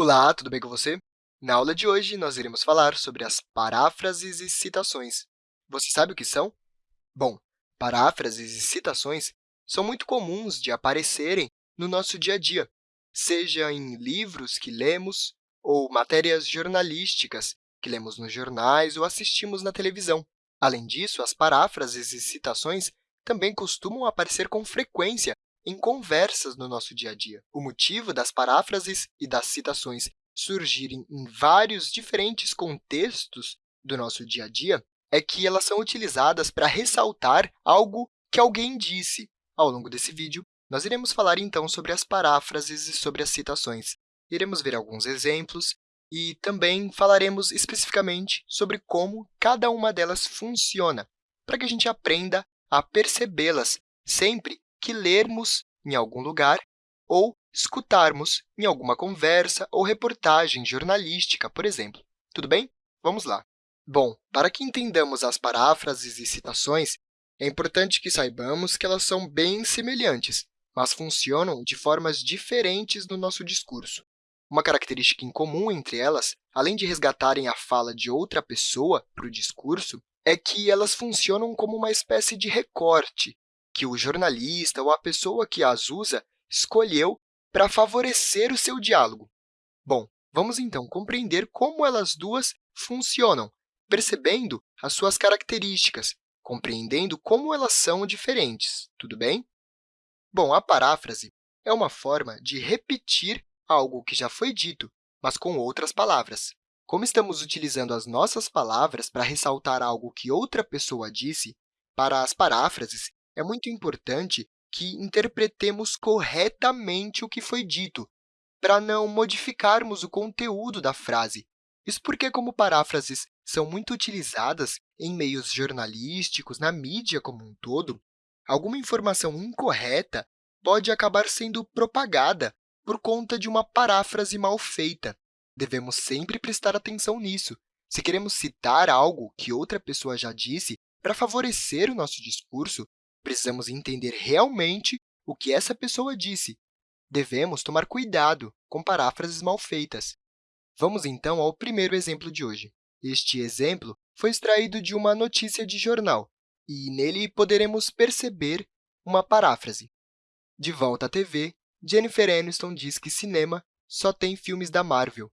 Olá, tudo bem com você? Na aula de hoje, nós iremos falar sobre as paráfrases e citações. Você sabe o que são? Bom, paráfrases e citações são muito comuns de aparecerem no nosso dia a dia, seja em livros que lemos ou matérias jornalísticas que lemos nos jornais ou assistimos na televisão. Além disso, as paráfrases e citações também costumam aparecer com frequência em conversas no nosso dia a dia. O motivo das paráfrases e das citações surgirem em vários diferentes contextos do nosso dia a dia é que elas são utilizadas para ressaltar algo que alguém disse. Ao longo desse vídeo, nós iremos falar, então, sobre as paráfrases e sobre as citações. Iremos ver alguns exemplos e também falaremos especificamente sobre como cada uma delas funciona, para que a gente aprenda a percebê-las sempre que lermos em algum lugar ou escutarmos em alguma conversa ou reportagem jornalística, por exemplo. Tudo bem? Vamos lá. Bom, para que entendamos as paráfrases e citações, é importante que saibamos que elas são bem semelhantes, mas funcionam de formas diferentes no nosso discurso. Uma característica em comum entre elas, além de resgatarem a fala de outra pessoa para o discurso, é que elas funcionam como uma espécie de recorte que o jornalista ou a pessoa que as usa escolheu para favorecer o seu diálogo. Bom, vamos então compreender como elas duas funcionam, percebendo as suas características, compreendendo como elas são diferentes, tudo bem? Bom, a paráfrase é uma forma de repetir algo que já foi dito, mas com outras palavras. Como estamos utilizando as nossas palavras para ressaltar algo que outra pessoa disse, para as paráfrases, é muito importante que interpretemos corretamente o que foi dito, para não modificarmos o conteúdo da frase. Isso porque, como paráfrases são muito utilizadas em meios jornalísticos, na mídia como um todo, alguma informação incorreta pode acabar sendo propagada por conta de uma paráfrase mal feita. Devemos sempre prestar atenção nisso. Se queremos citar algo que outra pessoa já disse para favorecer o nosso discurso, precisamos entender realmente o que essa pessoa disse. Devemos tomar cuidado com paráfrases mal feitas. Vamos, então, ao primeiro exemplo de hoje. Este exemplo foi extraído de uma notícia de jornal, e nele poderemos perceber uma paráfrase. De volta à TV, Jennifer Aniston diz que cinema só tem filmes da Marvel.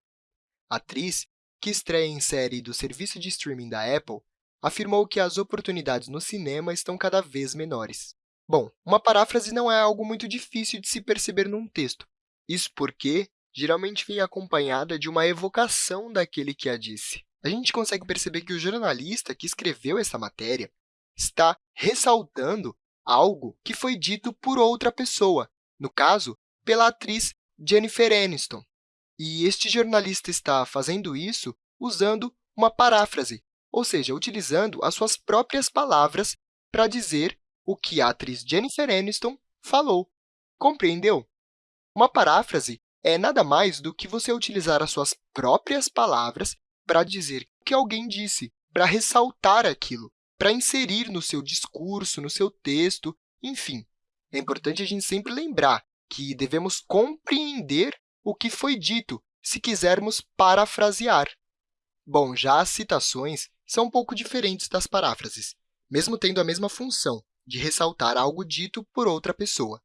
A atriz, que estreia em série do serviço de streaming da Apple, afirmou que as oportunidades no cinema estão cada vez menores. Bom, uma paráfrase não é algo muito difícil de se perceber num texto. Isso porque geralmente vem acompanhada de uma evocação daquele que a disse. A gente consegue perceber que o jornalista que escreveu essa matéria está ressaltando algo que foi dito por outra pessoa, no caso, pela atriz Jennifer Aniston. E este jornalista está fazendo isso usando uma paráfrase, ou seja, utilizando as suas próprias palavras para dizer o que a atriz Jennifer Aniston falou. Compreendeu? Uma paráfrase é nada mais do que você utilizar as suas próprias palavras para dizer o que alguém disse, para ressaltar aquilo, para inserir no seu discurso, no seu texto, enfim. É importante a gente sempre lembrar que devemos compreender o que foi dito se quisermos parafrasear. Bom, já as citações são um pouco diferentes das paráfrases, mesmo tendo a mesma função, de ressaltar algo dito por outra pessoa.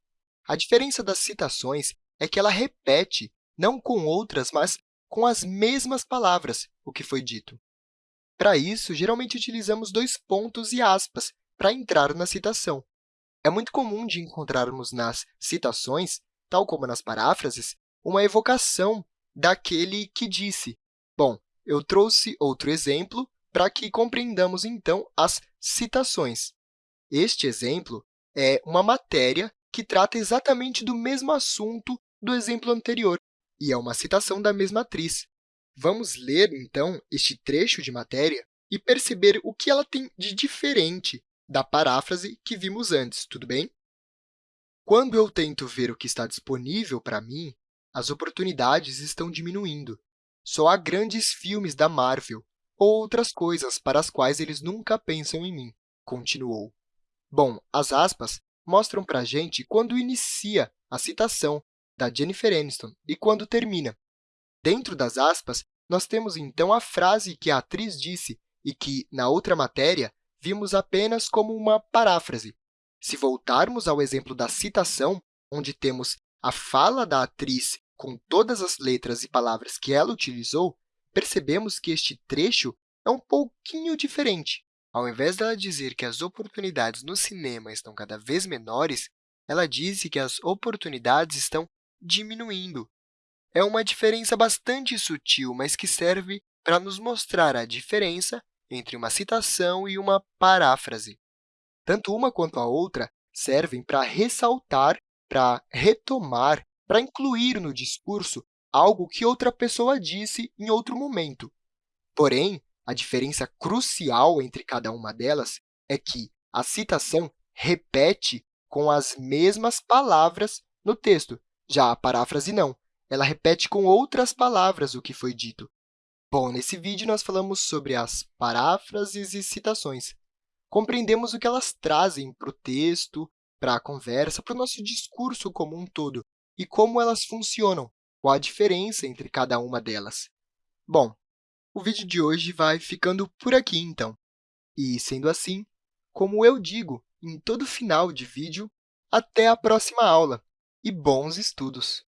A diferença das citações é que ela repete, não com outras, mas com as mesmas palavras, o que foi dito. Para isso, geralmente utilizamos dois pontos e aspas para entrar na citação. É muito comum de encontrarmos nas citações, tal como nas paráfrases, uma evocação daquele que disse. Bom, eu trouxe outro exemplo para que compreendamos, então, as citações. Este exemplo é uma matéria que trata exatamente do mesmo assunto do exemplo anterior, e é uma citação da mesma atriz. Vamos ler, então, este trecho de matéria e perceber o que ela tem de diferente da paráfrase que vimos antes, tudo bem? Quando eu tento ver o que está disponível para mim, as oportunidades estão diminuindo. Só há grandes filmes da Marvel ou outras coisas para as quais eles nunca pensam em mim, continuou. Bom, as aspas mostram para a gente quando inicia a citação da Jennifer Aniston e quando termina. Dentro das aspas, nós temos, então, a frase que a atriz disse e que, na outra matéria, vimos apenas como uma paráfrase. Se voltarmos ao exemplo da citação, onde temos a fala da atriz com todas as letras e palavras que ela utilizou, percebemos que este trecho é um pouquinho diferente. Ao invés dela dizer que as oportunidades no cinema estão cada vez menores, ela disse que as oportunidades estão diminuindo. É uma diferença bastante sutil, mas que serve para nos mostrar a diferença entre uma citação e uma paráfrase. Tanto uma quanto a outra servem para ressaltar, para retomar, para incluir no discurso algo que outra pessoa disse em outro momento. Porém, a diferença crucial entre cada uma delas é que a citação repete com as mesmas palavras no texto, já a paráfrase não. Ela repete com outras palavras o que foi dito. Bom, nesse vídeo, nós falamos sobre as paráfrases e citações. Compreendemos o que elas trazem para o texto, para a conversa, para o nosso discurso como um todo, e como elas funcionam, qual a diferença entre cada uma delas. Bom, o vídeo de hoje vai ficando por aqui, então. E, sendo assim, como eu digo em todo final de vídeo, até a próxima aula e bons estudos!